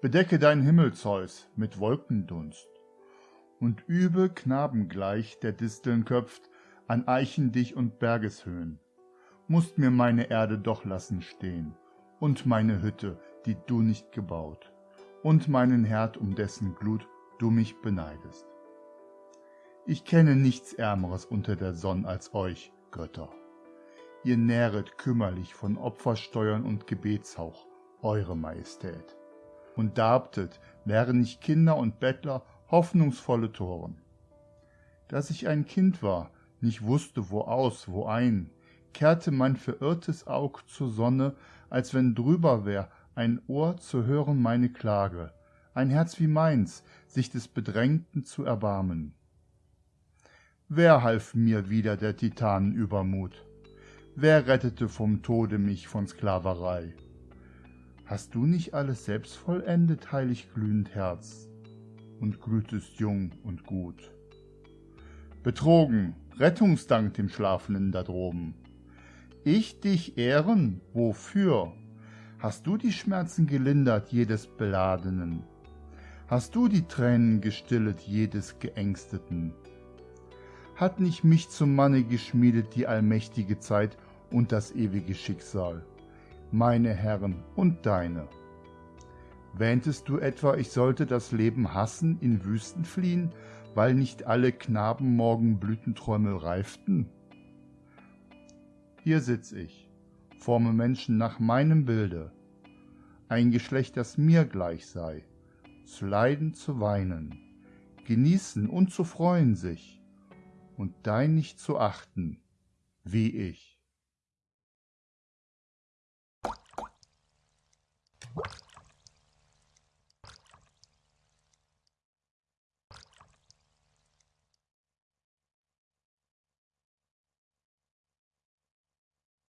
Bedecke dein Himmel, Zeus, mit Wolkendunst, und übe knabengleich, der Disteln köpft, an Eichen dich und Bergeshöhen. Musst mir meine Erde doch lassen stehen, und meine Hütte, die du nicht gebaut, und meinen Herd, um dessen Glut du mich beneidest. Ich kenne nichts Ärmeres unter der Sonn als euch, Götter. Ihr nähret kümmerlich von Opfersteuern und Gebetshauch eure Majestät und darbtet, wären nicht Kinder und Bettler hoffnungsvolle Toren. Dass ich ein Kind war, nicht wusste, wo aus, wo ein, kehrte mein verirrtes Aug zur Sonne, als wenn drüber wär ein Ohr zu hören meine Klage, ein Herz wie meins, sich des Bedrängten zu erbarmen. Wer half mir wieder der Titanen Übermut? Wer rettete vom Tode mich von Sklaverei? Hast du nicht alles selbst vollendet, heilig glühend Herz, und glühtest jung und gut? Betrogen, Rettungsdank dem Schlafenden da droben. Ich dich ehren, wofür? Hast du die Schmerzen gelindert jedes Beladenen? Hast du die Tränen gestillet jedes Geängsteten? Hat nicht mich zum Manne geschmiedet die allmächtige Zeit und das ewige Schicksal? Meine Herren, und deine. Wähntest du etwa, ich sollte das Leben hassen, in Wüsten fliehen, weil nicht alle Knaben morgen Blütenträume reiften? Hier sitz ich, forme Menschen nach meinem Bilde, ein Geschlecht, das mir gleich sei, zu leiden, zu weinen, genießen und zu freuen sich, und dein nicht zu achten, wie ich. you